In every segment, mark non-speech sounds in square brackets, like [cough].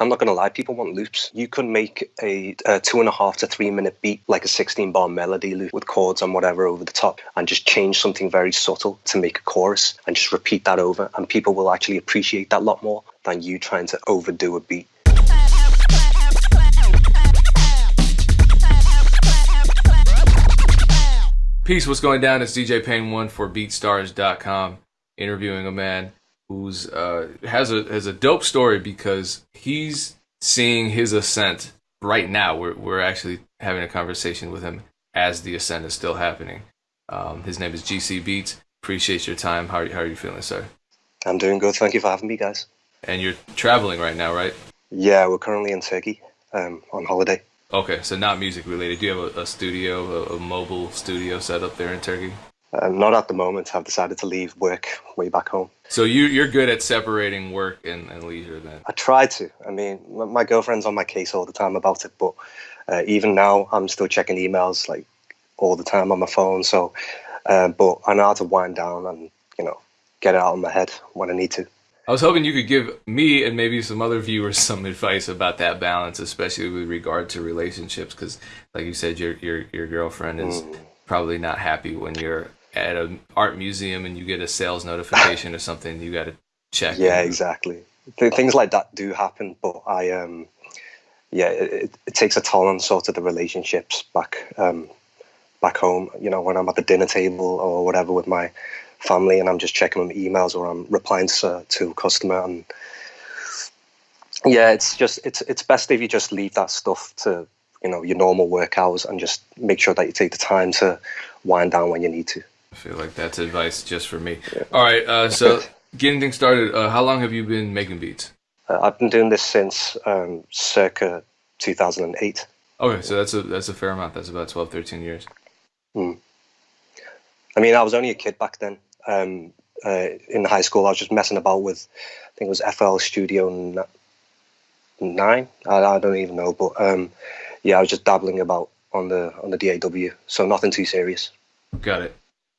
I'm not going to lie, people want loops. You can make a, a, two and a half to three minute beat, like a 16 bar melody loop with chords and whatever over the top, and just change something very subtle to make a chorus and just repeat that over. And people will actually appreciate that a lot more than you trying to overdo a beat. Peace, what's going down? It's DJ Pain One for BeatStars.com, interviewing a man who's uh, has a has a dope story because he's seeing his ascent right now. We're we're actually having a conversation with him as the ascent is still happening. Um, his name is GC Beats. Appreciate your time. How are you, how are you feeling, sir? I'm doing good. Thank you for having me, guys. And you're traveling right now, right? Yeah, we're currently in Turkey um, on holiday. Okay, so not music related. Do you have a, a studio, a, a, mobile studio set up there in Turkey? Uh, not at the moment. I've decided to leave work way back home. So you you're good at separating work and, and leisure then? I try to. I mean, my girlfriend's on my case all the time about it, but uh, even now I'm still checking emails like all the time on my phone. So, uh, but I know how to wind down and you know get it out of my head when I need to. I was hoping you could give me and maybe some other viewers [laughs] some advice about that balance, especially with regard to relationships, because, like you said, your your your girlfriend is mm. probably not happy when you're at an art museum and you get a sales notification or something. You got to check. Yeah, exactly. Things like that do happen, but I um, yeah, it, it takes a toll on sort of the relationships back um, back home. You know, when I'm at the dinner table or whatever with my family and I'm just checking on emails or I'm replying to, to a customer and yeah, it's just it's it's best if you just leave that stuff to you know your normal work hours and just make sure that you take the time to wind down when you need to. I feel like that's advice just for me. Yeah. All right, uh, so getting things started. Uh, how long have you been making beats? Uh, I've been doing this since um, circa 2008. Okay, so that's a that's a fair amount. That's about 12, 13 years. Hmm. I mean, I was only a kid back then um, uh, in high school. I was just messing about with, I think it was FL Studio Nine. I, I don't even know, but um, yeah, I was just dabbling about on the on the DAW. So nothing too serious. Got it.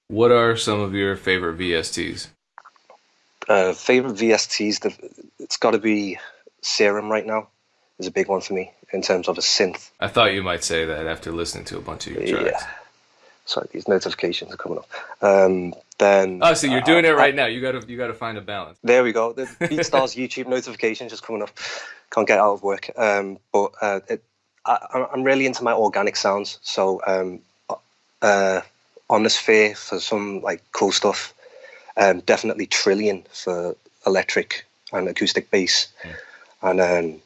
What are some of your favorite VSTs? Uh, favorite VSTs? The, it's got to be Serum right now. Is a big one for me in terms of a synth. I thought you might say that after listening to a bunch of your tracks. Yeah. Sorry, these notifications are coming up. Um, then oh, so you're doing uh, it right I, now. You gotta you gotta find a balance. There we go. The [laughs] BeatStars YouTube notifications just coming up. Can't get out of work. Um, but uh, it, I, am really into my organic sounds. So um, uh, Omnisphere for some like cool stuff. Um, definitely Trilian for electric and acoustic bass, mm. and um,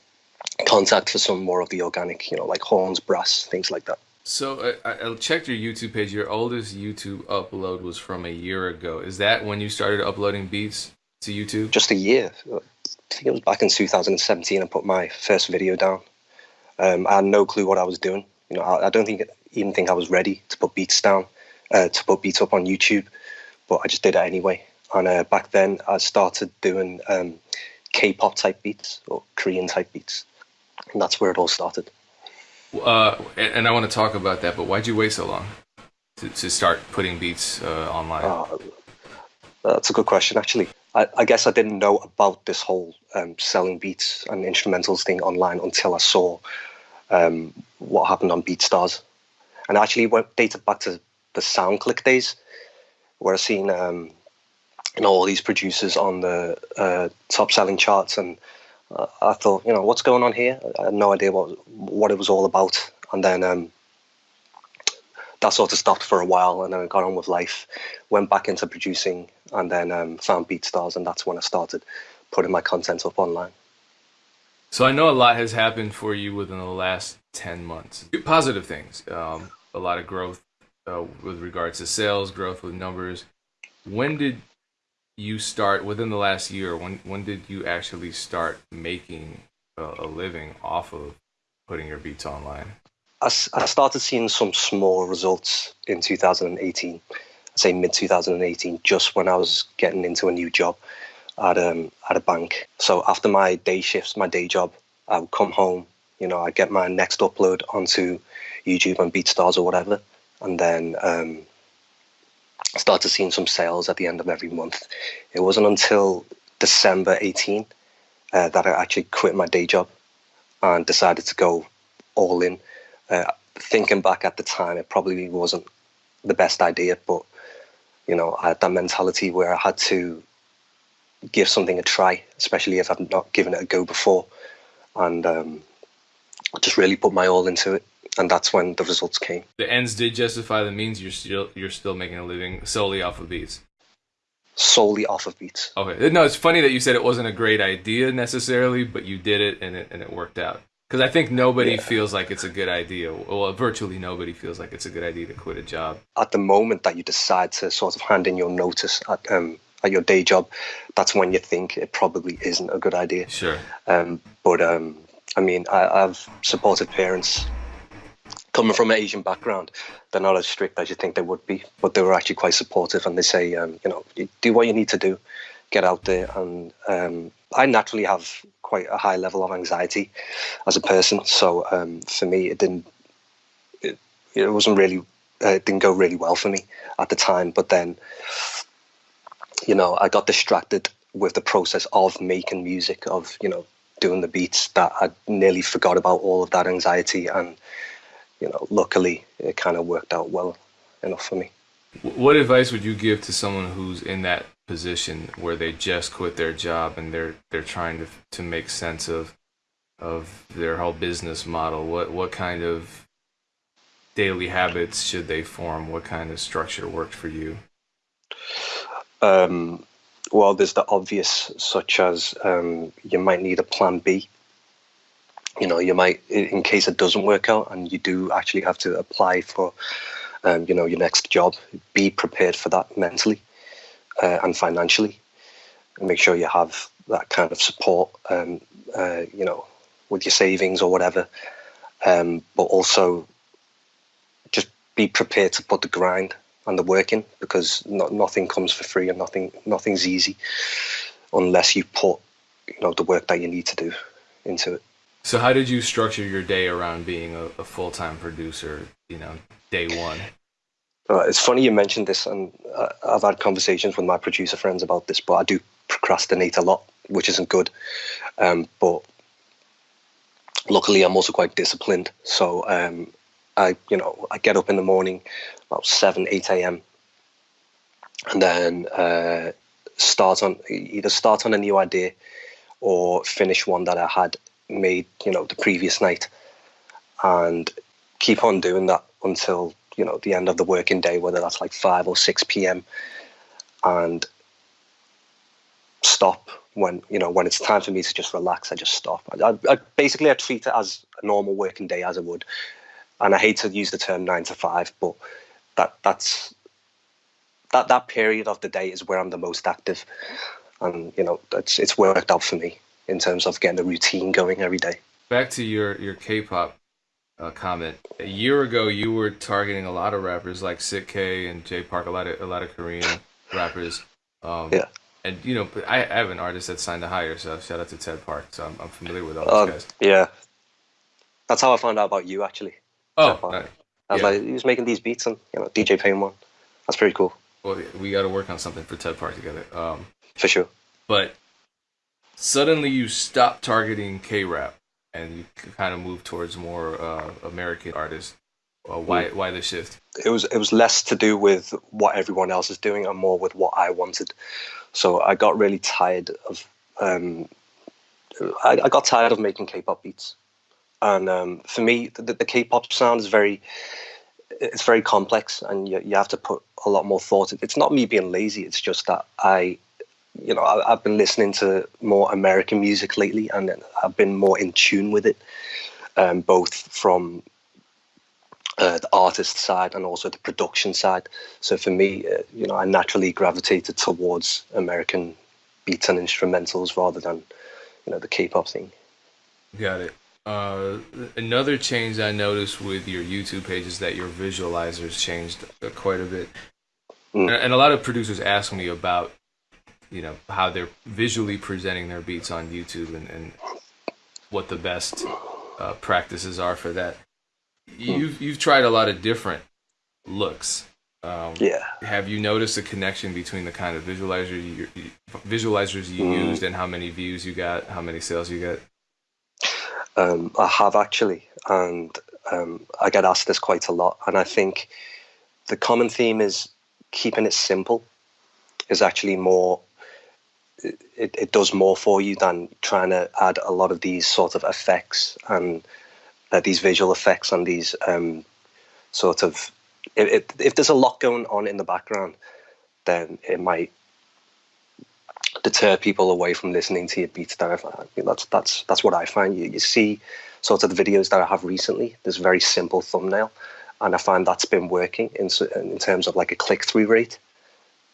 Kontakt for some more of the organic, you know, like horns, brass, things like that. So I, I, checked your YouTube page. Your oldest YouTube upload was from a year ago. Is that when you started uploading beats to YouTube? Just a year. I think it was back in 2017. I put my first video down. Um, I had no clue what I was doing. You know, I, I don't think even think I was ready to put beats down, uh, to put beats up on YouTube, but I just did it anyway. And uh, back then, I started doing um, K-pop type beats or Korean type beats, and that's where it all started. Uh, and I want to talk about that, but why'd you wait so long to, to start putting beats uh, online? Uh, that's a good question, actually. I, I, guess I didn't know about this whole um, selling beats and instrumentals thing online until I saw um, what happened on BeatStars. And I actually went dated back to the SoundClick days, where I seen um, you know all these producers on the uh, top selling charts and uh, I thought, you know, what's going on here? I had no idea what what it was all about. And then um, that sort of stopped for a while, and then I got on with life. Went back into producing, and then um, found BeatStars, and that's when I started putting my content up online. So I know a lot has happened for you within the last ten months. Positive things, um, a lot of growth uh, with regards to sales, growth with numbers. When did you start within the last year? When when did you actually start making a, a living off of putting your beats online? I, I started seeing some small results in 2018. I'd say mid 2018, just when I was getting into a new job at um at a bank. So after my day shifts, my day job, I would come home. You know, I'd get my next upload onto YouTube and BeatStars or whatever, and then um, started seeing some sales at the end of every month. It wasn't until December 18 uh, that I actually quit my day job and decided to go all in. Uh, thinking back at the time, it probably wasn't the best idea, but you know, I had that mentality where I had to give something a try, especially if I've not given it a go before, and um, just really put my all into it. And that's when the results came. The ends did justify the means. You're still you're still making a living solely off of beats. Solely off of beats. Okay. No, it's funny that you said it wasn't a great idea necessarily, but you did it and it and it worked out. Because I think nobody yeah. feels like it's a good idea. Well, virtually nobody feels like it's a good idea to quit a job. At the moment that you decide to sort of hand in your notice at um, at your day job, that's when you think it probably isn't a good idea. Sure. Um, but um, I mean, I, I've supported parents coming from an Asian background. They're not as strict as you think they would be, but they were actually quite supportive, and they say, um, you know, do what you need to do, get out there, and um, I naturally have quite a high level of anxiety as a person. So um, for me, it didn't. It, it wasn't really. Uh, it didn't go really well for me at the time. But then, you know, I got distracted with the process of making music, of you know, doing the beats that I nearly forgot about all of that anxiety. And you know, luckily, it kind of worked out well enough for me. What advice would you give to someone who's in that position where they just quit their job and they're they're trying to to make sense of of their whole business model? What what kind of daily habits should they form? What kind of structure worked for you? Um, well there's the obvious such as um, you might need a plan b you know you might in case it doesn't work out and you do actually have to apply for um, you know your next job be prepared for that mentally uh, and financially, and make sure you have that kind of support, um, uh, you know, with your savings or whatever. Um, but also just be prepared to put the grind and the work in because not, nothing comes for free and nothing nothing's easy unless you put you know the work that you need to do into it. So how did you structure your day around being a, a full time producer? You know, day one. Uh, it's funny you mentioned this, and uh, I've had conversations with my producer friends about this, but I do procrastinate a lot, which isn't good. Um, but luckily, I'm also quite disciplined, so um, I, you know, I get up in the morning about seven, eight a.m. and then uh, start on either start on a new idea or finish one that I had made, you know, the previous night, and keep on doing that until you know the end of the working day, whether that's like five or six p.m. and stop when you know when it's time for me to just relax. I just stop. I, I, basically I treat it as a normal working day as I would, and I hate to use the term nine to five, but that that's that that period of the day is where I'm the most active, and you know it's it's worked out for me in terms of getting the routine going every day. Back to your your K-pop uh, comment. A year ago, you were targeting a lot of rappers like Sik-K and Jay Park, a lot of a lot of Korean rappers. Um, yeah. And you know, I, I have an artist that signed to H1GHR, so shout out to Ted Park. So I'm, I'm familiar with all those um, guys. Yeah, that's how I found out about you actually. Oh, nice. I was yeah. like, he was making these beats and you know, DJ Pain one. That's pretty cool. Well, we got to work on something for Ted Park together. Um, for sure. But suddenly you stop targeting K rap and you kind of move towards more uh, American artists. Uh, why why the shift? It was it was less to do with what everyone else is doing and more with what I wanted. So I got really tired of um, I, I, got tired of making K-pop beats, and um, for me, the, the, K-pop sound is very it's very complex, and you, you have to put a lot more thought. It's not me being lazy; it's just that I you know, I, have been listening to more American music lately, and I've been more in tune with it, um, both from uh, the artist side and also the production side. So for me, uh, you know, I naturally gravitated towards American beats and instrumentals rather than, you know, the K-pop thing. Got it. Uh, another change I noticed with your YouTube page is that your visualizers changed uh, quite a bit. Mm. And, and a lot of producers ask me about you know how they're visually presenting their beats on YouTube and, and what the best uh, practices are for that. You've you've tried a lot of different looks. Um, yeah. Have you noticed a connection between the kind of visualizer you, visualizers you mm. used and how many views you got, how many sales you got? Um, I have actually, and um, I get asked this quite a lot. And I think the common theme is keeping it simple is actually more. It, it does more for you than trying to add a lot of these sort of effects and uh, these visual effects and these um, sort of. It, it, if there's a lot going on in the background, then it might deter people away from listening to your beats. That I mean, that's that's that's what I find. You you see sort of the videos that I have recently. There's very simple thumbnail, and I find that's been working in in terms of like a click through rate,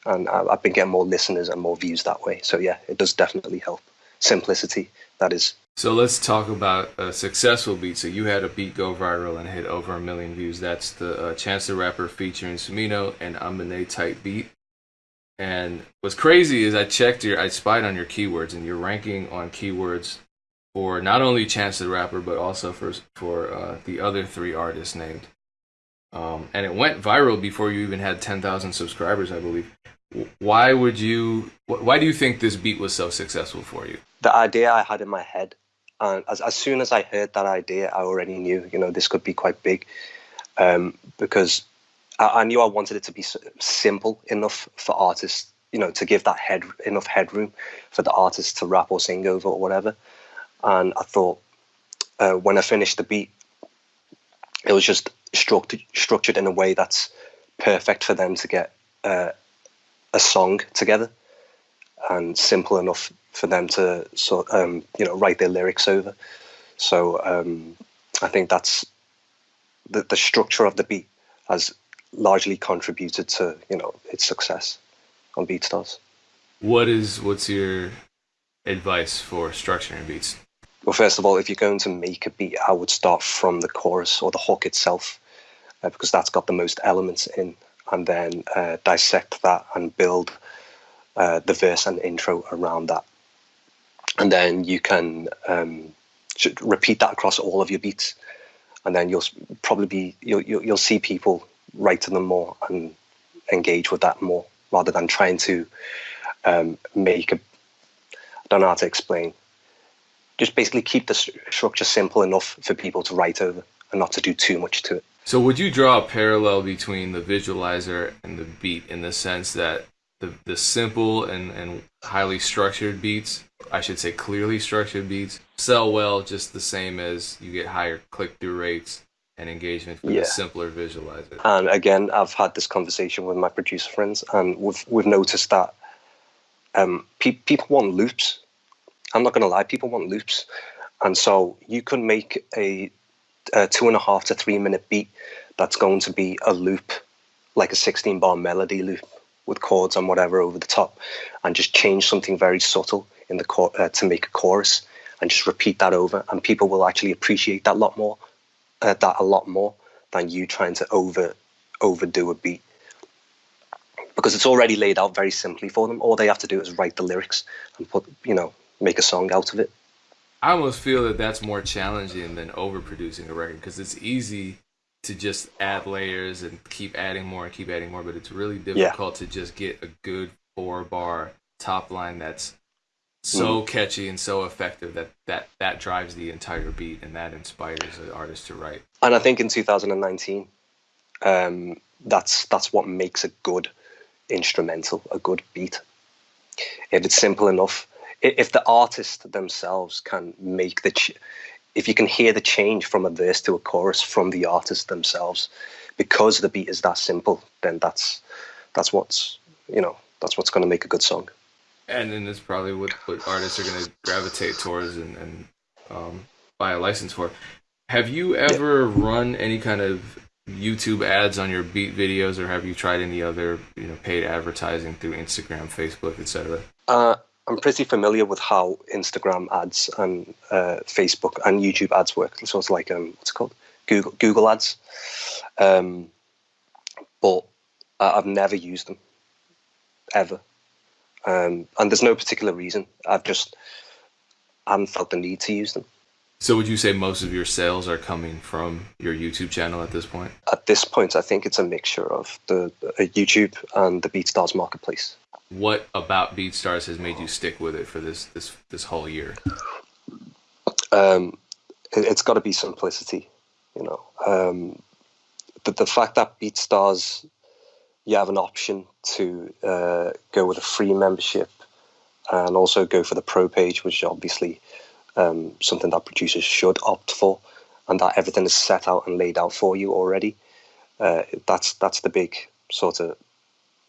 and I've been getting more listeners and more views that way. So yeah, it does definitely help. Simplicity, that is. So let's talk about a successful beat. So you had a beat go viral and hit over a million views. That's the uh, Chance the Rapper featuring Smino and Amine type beat. And what's crazy is I checked your, I spied on your keywords, and you're ranking on keywords for not only Chance the Rapper, but also for for uh, the other three artists named. Um, and it went viral before you even had 10,000 subscribers, I believe. Why would you? Why do you think this beat was so successful for you? The idea I had in my head, and as as soon as I heard that idea, I already knew, you know, this could be quite big, um, because I, I knew I wanted it to be simple enough for artists, you know, to give that head enough headroom for the artist to rap or sing over or whatever. And I thought uh, when I finished the beat, it was just structured structured in a way that's perfect for them to get uh, a song together and simple enough for them to sort um, you know write their lyrics over. So um, I think that's the the structure of the beat has largely contributed to you know its success on BeatStars. What is what's your advice for structuring beats? Well, first of all, if you're going to make a beat, I would start from the chorus or the hook itself, uh, because that's got the most elements in, and then uh, dissect that and build uh, the verse and intro around that, and then you can um, repeat that across all of your beats, and then you'll probably be you'll you'll, see people write to them more and engage with that more rather than trying to um, make a I don't know how to explain. Just basically keep the structure simple enough for people to write over and not to do too much to it. So would you draw a parallel between the visualizer and the beat in the sense that the, the simple and, and highly structured beats, I should say clearly structured beats, sell well just the same as you get higher click through rates and engagement for yeah. the simpler visualizer. And again, I've had this conversation with my producer friends, and we've we've noticed that um, pe- people want loops. I'm not going to lie, people want loops, and so you can make a, a two and a half to three minute beat that's going to be a loop, like a 16 bar melody loop with chords and whatever over the top, and just change something very subtle in the cor- uh, to make a chorus, and just repeat that over, and people will actually appreciate that a lot more uh, that a lot more than you trying to over overdo a beat. Because it's already laid out very simply for them. All they have to do is write the lyrics and put, you know, make a song out of it. I almost feel that that's more challenging than overproducing a record because it's easy to just add layers and keep adding more and keep adding more, but it's really difficult yeah. to just get a good four bar top line that's so mm. catchy and so effective that that that drives the entire beat and that inspires the artist to write. And I think in 2019, um, that's that's what makes a good instrumental, a good beat. If it's simple enough, if the artist themselves can make the, ch- if you can hear the change from a verse to a chorus from the artist themselves, because the beat is that simple, then that's that's what's you know that's what's going to make a good song and then it's probably what, what artists are going to gravitate towards and, and um, buy a license for. Have you ever yeah. run any kind of YouTube ads on your beat videos, or have you tried any other you know paid advertising through Instagram, Facebook, etc.? Uh, I'm pretty familiar with how Instagram ads and uh, Facebook and YouTube ads work. So it's like um, what's it called? Google Google ads. Um, but I've never used them ever. Um, and there's no particular reason. I've just I haven't felt the need to use them. So would you say most of your sales are coming from your YouTube channel at this point? At this point, I think it's a mixture of the uh, YouTube and the BeatStars marketplace. What about BeatStars has made you stick with it for this this this whole year? Um, it, has got to be simplicity. You know, um, the the fact that BeatStars you have an option to uh, go with a free membership and also go for the pro page, which is obviously um, something that producers should opt for, and that everything is set out and laid out for you already. Uh, that's that's the big sort of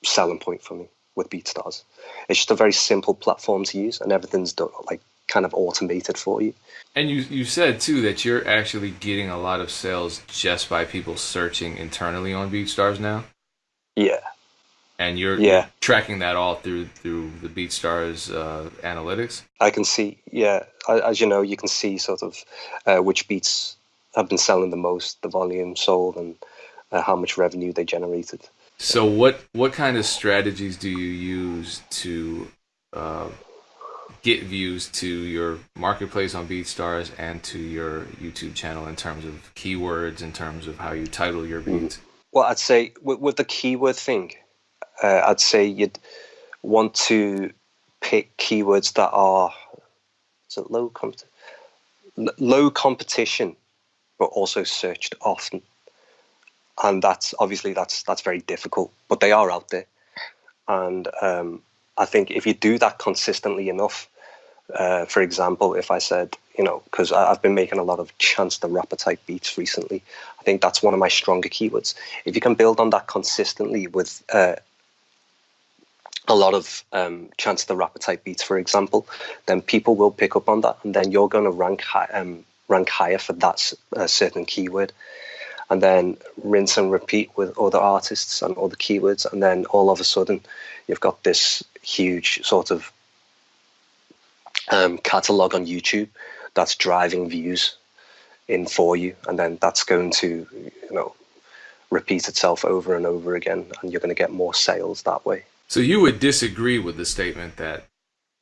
selling point for me with BeatStars. It's just a very simple platform to use, and everything's done like kind of automated for you. And you you said too that you're actually getting a lot of sales just by people searching internally on BeatStars now. Yeah, and you're yeah. tracking that all through through the BeatStars uh, analytics. I can see, yeah, as you know, you can see sort of uh, which beats have been selling the most, the volume sold, and uh, how much revenue they generated. So, what what kind of strategies do you use to uh, get views to your marketplace on BeatStars and to your YouTube channel in terms of keywords, in terms of how you title your mm. beats? Well, I'd say with, with the keyword thing, uh, I'd say you'd want to pick keywords that are low comp- low competition, but also searched often. And that's obviously that's that's very difficult, but they are out there. And um, I think if you do that consistently enough, uh, for example, if I said, you know, because I've been making a lot of Chance the Rapper type beats recently, I think that's one of my stronger keywords. If you can build on that consistently with uh, a lot of um, Chance the Rapper type beats, for example, then people will pick up on that, and then you're going to rank high, um, rank higher for that uh, certain keyword, and then rinse and repeat with other artists and other keywords, and then all of a sudden, you've got this huge sort of um, catalog on YouTube that's driving views in for you, and then that's going to you know repeat itself over and over again, and you're going to get more sales that way. So you would disagree with the statement that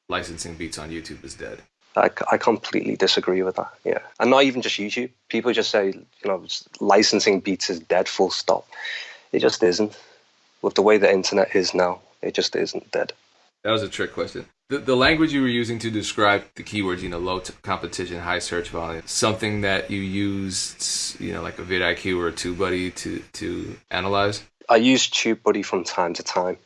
licensing beats on YouTube is dead? I, I completely disagree with that. Yeah, and not even just YouTube. People just say you know licensing beats is dead. Full stop. It just isn't. With the way the internet is now, it just isn't dead. That was a trick question. The, the language you were using to describe the keywords, you know, low competition, high search volume, something that you used, you know, like a vidIQ or a TubeBuddy to to analyze. I use TubeBuddy from time to time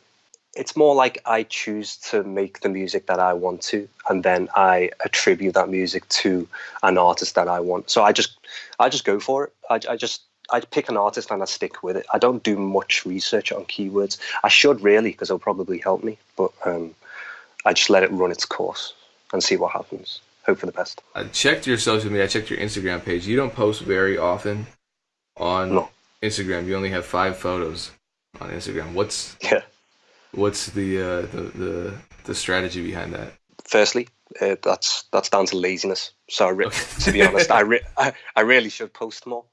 it's more like I choose to make the music that I want to, and then I attribute that music to an artist that I want. So I just, I just go for it. I, I just, I pick an artist and I stick with it. I don't do much research on keywords. I should really, because it'll probably help me. But um, I just let it run its course and see what happens. Hope for the best. I checked your social media. I checked your Instagram page. You don't post very often on no. Instagram. You only have five photos on Instagram. What's yeah What's the uh, the, the the strategy behind that? Firstly, uh, that's that's down to laziness. So, re- okay. to be honest, I, re- [laughs] I, I really should post more.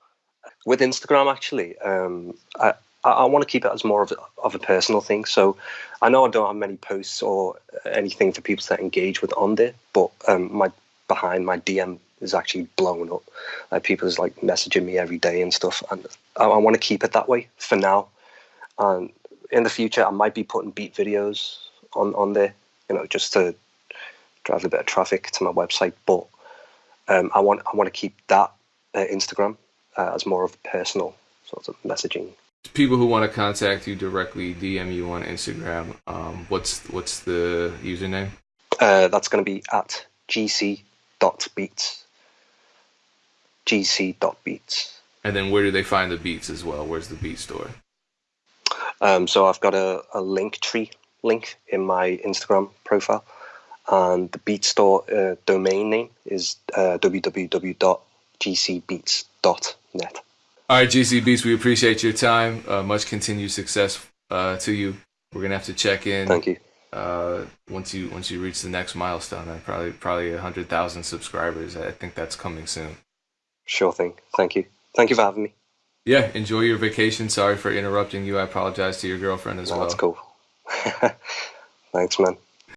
With Instagram, actually, um, I I, want to keep it as more of a, of a personal thing. So, I know I don't have many posts or anything for people to engage with on there, but um, my behind my DM is actually blowing up. Like people is like messaging me every day and stuff, and I, I want to keep it that way for now. And in the future, I might be putting beat videos on on there, you know, just to drive a bit of traffic to my website. But um, I want I want to keep that uh, Instagram uh, as more of personal sort of messaging. People who want to contact you directly, DM you on Instagram. Um, what's what's the username? Uh, that's going to be at gc.beats. gc.beats. And then where do they find the beats as well? Where's the beat store? Um, so I've got a, a Linktree link in my Instagram profile, and the Beat Store uh, domain name is uh, www.gcbeats.net. All right, GC Beats, we appreciate your time. Uh, much continued success uh, to you. We're gonna have to check in. Thank you. Uh, once you once you reach the next milestone, uh, probably probably a hundred thousand subscribers. I think that's coming soon. Sure thing. Thank you. Thank you for having me. Yeah, enjoy your vacation. Sorry for interrupting you. I apologize to your girlfriend as no, well. That's cool. [laughs] Thanks, man.